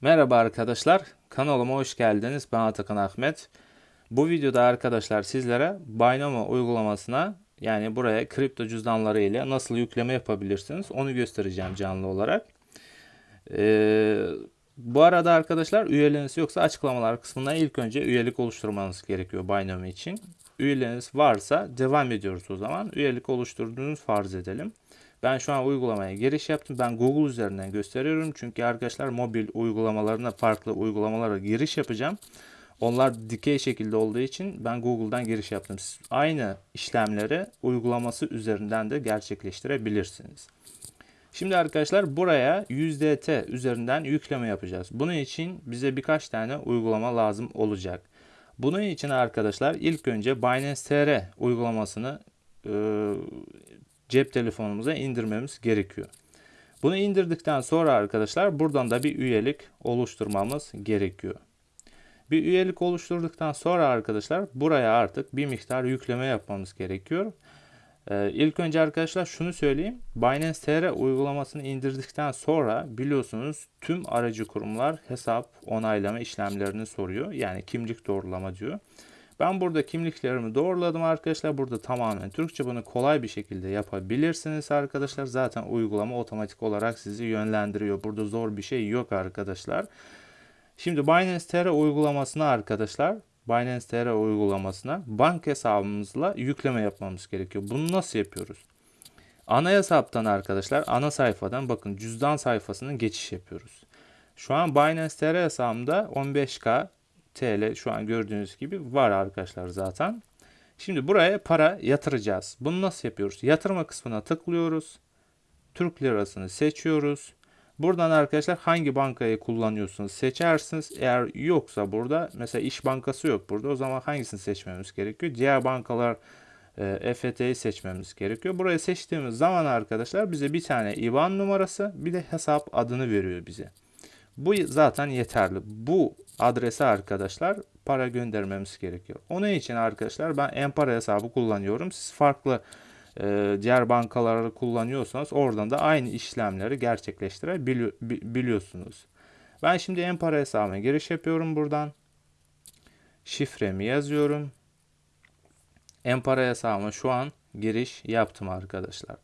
Merhaba arkadaşlar, kanalıma hoş geldiniz. Ben Atakan Ahmet. Bu videoda arkadaşlar sizlere Binomo uygulamasına yani buraya kripto cüzdanları ile nasıl yükleme yapabilirsiniz onu göstereceğim canlı olarak. Ee, bu arada arkadaşlar üyeleriniz yoksa açıklamalar kısmında ilk önce üyelik oluşturmanız gerekiyor Binomo için. Üyeleriniz varsa devam ediyoruz o zaman. Üyelik oluşturduğunuz farz edelim. Ben şu an uygulamaya giriş yaptım. Ben Google üzerinden gösteriyorum. Çünkü arkadaşlar mobil uygulamalarına farklı uygulamalara giriş yapacağım. Onlar dikey şekilde olduğu için ben Google'dan giriş yaptım. Siz aynı işlemleri uygulaması üzerinden de gerçekleştirebilirsiniz. Şimdi arkadaşlar buraya USDT üzerinden yükleme yapacağız. Bunun için bize birkaç tane uygulama lazım olacak. Bunun için arkadaşlar ilk önce Binance TR uygulamasını e, cep telefonumuza indirmemiz gerekiyor. Bunu indirdikten sonra arkadaşlar buradan da bir üyelik oluşturmamız gerekiyor. Bir üyelik oluşturduktan sonra arkadaşlar buraya artık bir miktar yükleme yapmamız gerekiyor. Ee, ilk önce arkadaşlar şunu söyleyeyim. Binance TR uygulamasını indirdikten sonra biliyorsunuz tüm aracı kurumlar hesap onaylama işlemlerini soruyor. Yani kimlik doğrulama diyor. Ben burada kimliklerimi doğruladım arkadaşlar. Burada tamamen Türkçe bunu kolay bir şekilde yapabilirsiniz arkadaşlar. Zaten uygulama otomatik olarak sizi yönlendiriyor. Burada zor bir şey yok arkadaşlar. Şimdi Binance TR uygulamasına arkadaşlar Binance TR uygulamasına bank hesabımızla yükleme yapmamız gerekiyor. Bunu nasıl yapıyoruz? Ana hesaptan arkadaşlar ana sayfadan bakın cüzdan sayfasının geçiş yapıyoruz. Şu an Binance TR hesabımda 15K TL şu an gördüğünüz gibi var arkadaşlar zaten. Şimdi buraya para yatıracağız. Bunu nasıl yapıyoruz? Yatırma kısmına tıklıyoruz. Türk lirasını seçiyoruz. Buradan arkadaşlar hangi bankayı kullanıyorsunuz seçersiniz. Eğer yoksa burada mesela İş Bankası yok burada. O zaman hangisini seçmemiz gerekiyor? Diğer bankalar e, EFT'yi seçmemiz gerekiyor. Burayı seçtiğimiz zaman arkadaşlar bize bir tane IBAN numarası bir de hesap adını veriyor bize. Bu zaten yeterli. Bu adrese arkadaşlar para göndermemiz gerekiyor. Onun için arkadaşlar ben Empara hesabı kullanıyorum. Siz farklı e, diğer bankaları kullanıyorsanız oradan da aynı işlemleri gerçekleştirebiliyorsunuz. Ben şimdi Empara hesabıma giriş yapıyorum buradan. Şifremi yazıyorum. Empara hesabıma şu an giriş yaptım arkadaşlar.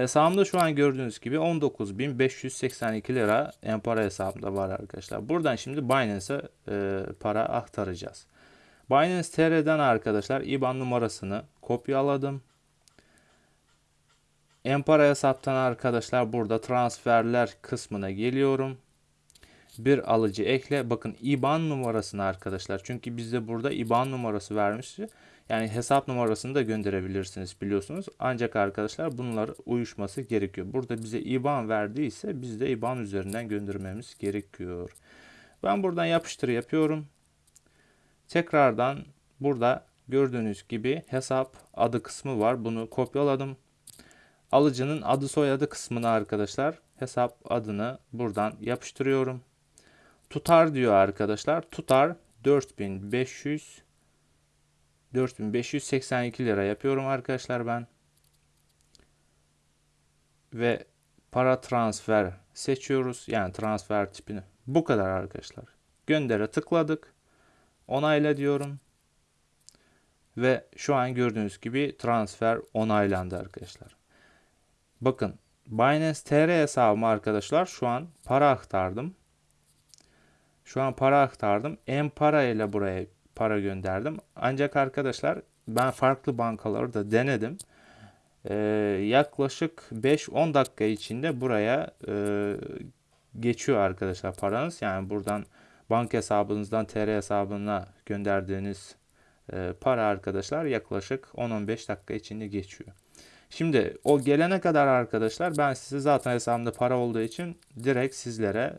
Hesabımda şu an gördüğünüz gibi 19.582 lira Empara hesabımda var arkadaşlar. Buradan şimdi Binance'e e, para aktaracağız. Binance TR'den arkadaşlar IBAN numarasını kopyaladım. Empara hesaptan arkadaşlar burada transferler kısmına geliyorum. Bir alıcı ekle. Bakın IBAN numarasını arkadaşlar. Çünkü bizde burada IBAN numarası vermişti. Yani hesap numarasını da gönderebilirsiniz biliyorsunuz. Ancak arkadaşlar bunlar uyuşması gerekiyor. Burada bize IBAN verdiyse biz de IBAN üzerinden göndermemiz gerekiyor. Ben buradan yapıştır yapıyorum. Tekrardan burada gördüğünüz gibi hesap adı kısmı var. Bunu kopyaladım. Alıcının adı soyadı kısmına arkadaşlar hesap adını buradan yapıştırıyorum. Tutar diyor arkadaşlar. Tutar 4500 4582 lira yapıyorum arkadaşlar ben. Ve para transfer seçiyoruz. Yani transfer tipini. Bu kadar arkadaşlar. Göndere tıkladık. Onayla diyorum. Ve şu an gördüğünüz gibi transfer onaylandı arkadaşlar. Bakın Binance TR hesabıma arkadaşlar şu an para aktardım. Şu an para aktardım. En para ile buraya para gönderdim. Ancak arkadaşlar ben farklı bankaları da denedim. Ee, yaklaşık 5-10 dakika içinde buraya e, geçiyor arkadaşlar paranız. Yani buradan banka hesabınızdan TR hesabına gönderdiğiniz e, para arkadaşlar yaklaşık 10-15 dakika içinde geçiyor. Şimdi o gelene kadar arkadaşlar ben size zaten hesabımda para olduğu için direkt sizlere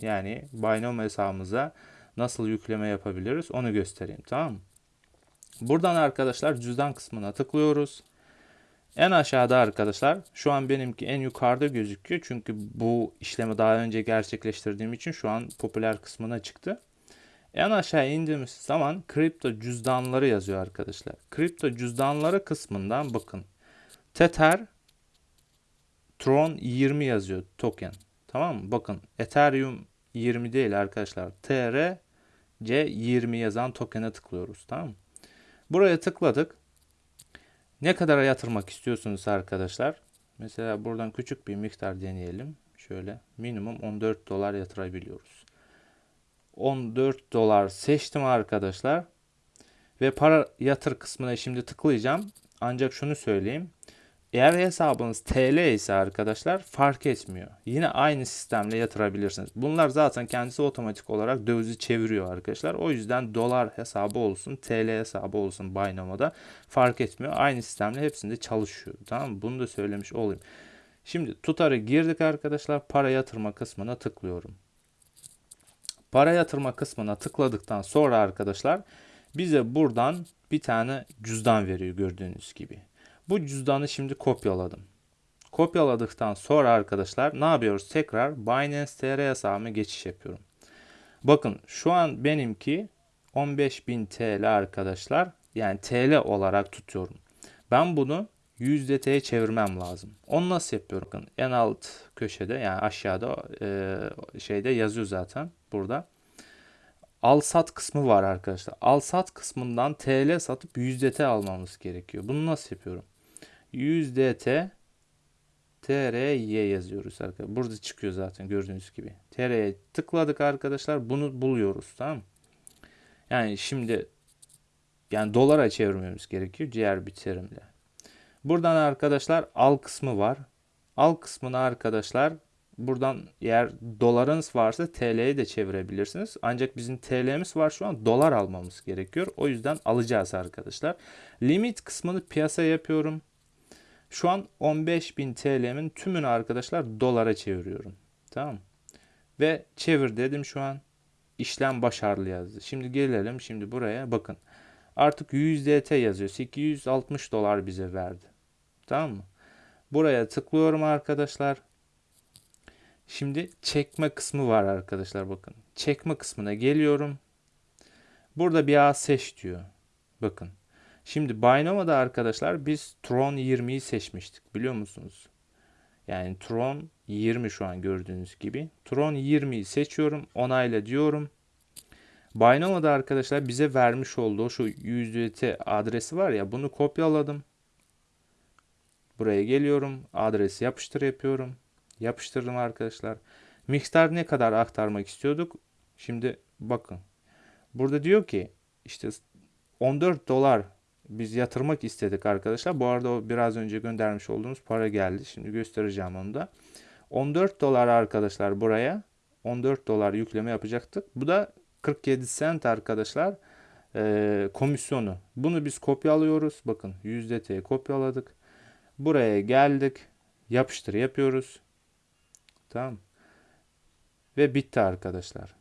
yani Binomo hesabımıza nasıl yükleme yapabiliriz onu göstereyim tamam mı? Buradan arkadaşlar cüzdan kısmına tıklıyoruz. En aşağıda arkadaşlar şu an benimki en yukarıda gözüküyor. Çünkü bu işlemi daha önce gerçekleştirdiğim için şu an popüler kısmına çıktı. En aşağı indiğimiz zaman kripto cüzdanları yazıyor arkadaşlar. Kripto cüzdanları kısmından bakın. Tether Tron 20 yazıyor token. Tamam mı? Bakın Ethereum 20 değil arkadaşlar. TR C20 yazan token'e tıklıyoruz. Tamam mı? Buraya tıkladık. Ne kadara yatırmak istiyorsunuz arkadaşlar? Mesela buradan küçük bir miktar deneyelim. Şöyle minimum 14 dolar yatırabiliyoruz. 14 dolar seçtim arkadaşlar. Ve para yatır kısmına şimdi tıklayacağım. Ancak şunu söyleyeyim. Eğer hesabınız TL ise arkadaşlar fark etmiyor. Yine aynı sistemle yatırabilirsiniz. Bunlar zaten kendisi otomatik olarak dövizi çeviriyor arkadaşlar. O yüzden dolar hesabı olsun, TL hesabı olsun Binomo'da fark etmiyor. Aynı sistemle hepsinde çalışıyor. Tamam mı? Bunu da söylemiş olayım. Şimdi tutarı girdik arkadaşlar. Para yatırma kısmına tıklıyorum. Para yatırma kısmına tıkladıktan sonra arkadaşlar bize buradan bir tane cüzdan veriyor gördüğünüz gibi. Bu cüzdanı şimdi kopyaladım. Kopyaladıktan sonra arkadaşlar ne yapıyoruz? Tekrar Binance TR hesabıma geçiş yapıyorum. Bakın şu an benimki 15.000 TL arkadaşlar. Yani TL olarak tutuyorum. Ben bunu USDT'ye çevirmem lazım. Onu nasıl yapıyorum? Bakın en alt köşede yani aşağıda e, şeyde yazıyor zaten burada. Al sat kısmı var arkadaşlar. Al sat kısmından TL satıp USDT almamız gerekiyor. Bunu nasıl yapıyorum? USDT TRY yazıyoruz arkadaşlar. Burada çıkıyor zaten gördüğünüz gibi. TR'ye tıkladık arkadaşlar. Bunu buluyoruz tamam Yani şimdi yani dolara çevirmemiz gerekiyor diğer bir terimle. Buradan arkadaşlar al kısmı var. Al kısmını arkadaşlar buradan eğer dolarınız varsa TL'ye de çevirebilirsiniz. Ancak bizim TL'miz var şu an dolar almamız gerekiyor. O yüzden alacağız arkadaşlar. Limit kısmını piyasa yapıyorum. Şu an 15.000 TL'min tümünü arkadaşlar dolara çeviriyorum. Tamam Ve çevir dedim şu an. işlem başarılı yazdı. Şimdi gelelim şimdi buraya bakın. Artık USDT yazıyor. 860 dolar bize verdi. Tamam mı? Buraya tıklıyorum arkadaşlar. Şimdi çekme kısmı var arkadaşlar bakın. Çekme kısmına geliyorum. Burada bir ağ seç diyor. Bakın. Şimdi Binomo'da arkadaşlar biz Tron 20'yi seçmiştik biliyor musunuz? Yani Tron 20 şu an gördüğünüz gibi. Tron 20'yi seçiyorum. Onayla diyorum. Binomo'da arkadaşlar bize vermiş olduğu şu USDT adresi var ya bunu kopyaladım. Buraya geliyorum. Adresi yapıştır yapıyorum. Yapıştırdım arkadaşlar. Miktar ne kadar aktarmak istiyorduk? Şimdi bakın. Burada diyor ki işte 14 dolar biz yatırmak istedik arkadaşlar. Bu arada o biraz önce göndermiş olduğumuz para geldi. Şimdi göstereceğim onu da. 14 dolar arkadaşlar buraya 14 dolar yükleme yapacaktık. Bu da 47 cent arkadaşlar e, komisyonu. Bunu biz kopyalıyoruz. Bakın %T'ye kopyaladık. Buraya geldik. Yapıştır yapıyoruz. Tamam. Ve bitti arkadaşlar.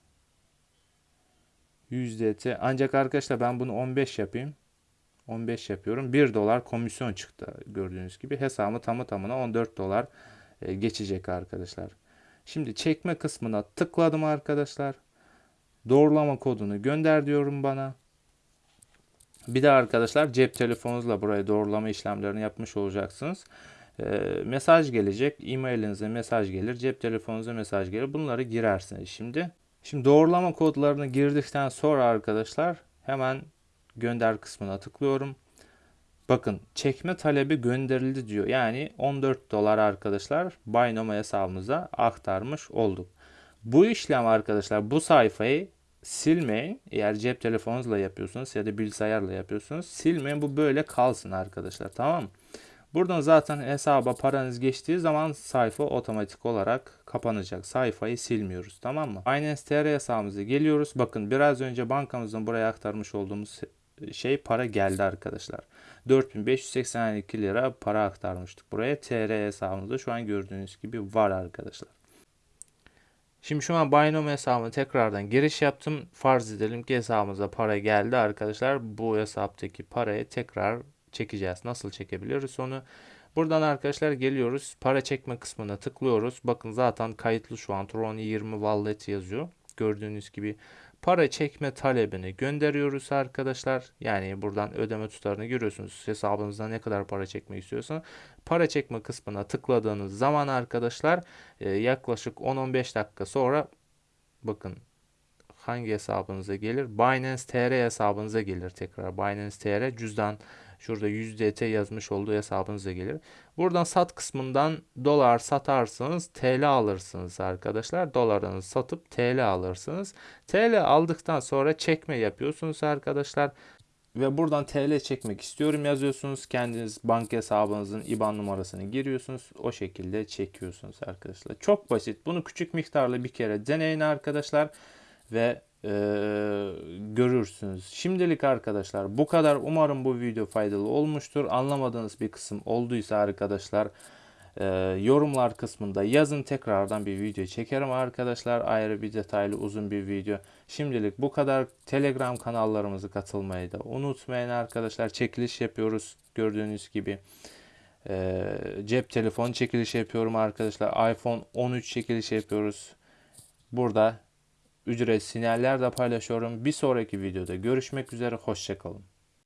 %T. Ancak arkadaşlar ben bunu 15 yapayım. 15 yapıyorum. 1 dolar komisyon çıktı gördüğünüz gibi. Hesabı tamı tamına 14 dolar e, geçecek arkadaşlar. Şimdi çekme kısmına tıkladım arkadaşlar. Doğrulama kodunu gönder diyorum bana. Bir de arkadaşlar cep telefonunuzla buraya doğrulama işlemlerini yapmış olacaksınız. E, mesaj gelecek. E-mailinize mesaj gelir. Cep telefonunuza mesaj gelir. Bunları girersiniz şimdi. Şimdi doğrulama kodlarını girdikten sonra arkadaşlar hemen gönder kısmına tıklıyorum. Bakın çekme talebi gönderildi diyor. Yani 14 dolar arkadaşlar Binomo hesabımıza aktarmış olduk. Bu işlem arkadaşlar bu sayfayı silmeyin. Eğer cep telefonunuzla yapıyorsunuz ya da bilgisayarla yapıyorsunuz silmeyin. Bu böyle kalsın arkadaşlar tamam mı? Buradan zaten hesaba paranız geçtiği zaman sayfa otomatik olarak kapanacak. Sayfayı silmiyoruz tamam mı? Binance TR hesabımıza geliyoruz. Bakın biraz önce bankamızdan buraya aktarmış olduğumuz şey para geldi arkadaşlar. 4582 lira para aktarmıştık buraya. TR hesabımızda şu an gördüğünüz gibi var arkadaşlar. Şimdi şu an Binomo hesabıma tekrardan giriş yaptım. Farz edelim ki hesabımıza para geldi arkadaşlar. Bu hesaptaki parayı tekrar çekeceğiz. Nasıl çekebiliyoruz onu? Buradan arkadaşlar geliyoruz. Para çekme kısmına tıklıyoruz. Bakın zaten kayıtlı şu an Tron 20 Wallet yazıyor. Gördüğünüz gibi para çekme talebini gönderiyoruz arkadaşlar. Yani buradan ödeme tutarını görüyorsunuz. Hesabınızda ne kadar para çekmek istiyorsanız. Para çekme kısmına tıkladığınız zaman arkadaşlar e, yaklaşık 10-15 dakika sonra bakın hangi hesabınıza gelir? Binance TR hesabınıza gelir tekrar. Binance TR cüzdan şurada USDT yazmış olduğu hesabınıza gelir. Buradan sat kısmından dolar satarsanız TL alırsınız arkadaşlar. Dolarınızı satıp TL alırsınız. TL aldıktan sonra çekme yapıyorsunuz arkadaşlar. Ve buradan TL çekmek istiyorum yazıyorsunuz. Kendiniz banka hesabınızın IBAN numarasını giriyorsunuz. O şekilde çekiyorsunuz arkadaşlar. Çok basit. Bunu küçük miktarla bir kere deneyin arkadaşlar. Ve e, görürsünüz. Şimdilik arkadaşlar bu kadar. Umarım bu video faydalı olmuştur. Anlamadığınız bir kısım olduysa arkadaşlar e, yorumlar kısmında yazın. Tekrardan bir video çekerim arkadaşlar. Ayrı bir detaylı uzun bir video. Şimdilik bu kadar. Telegram kanallarımızı katılmayı da unutmayın arkadaşlar. Çekiliş yapıyoruz gördüğünüz gibi. E, cep telefon çekiliş yapıyorum arkadaşlar. iPhone 13 çekiliş yapıyoruz. Burada ücret sinyaller de paylaşıyorum. Bir sonraki videoda görüşmek üzere. Hoşçakalın.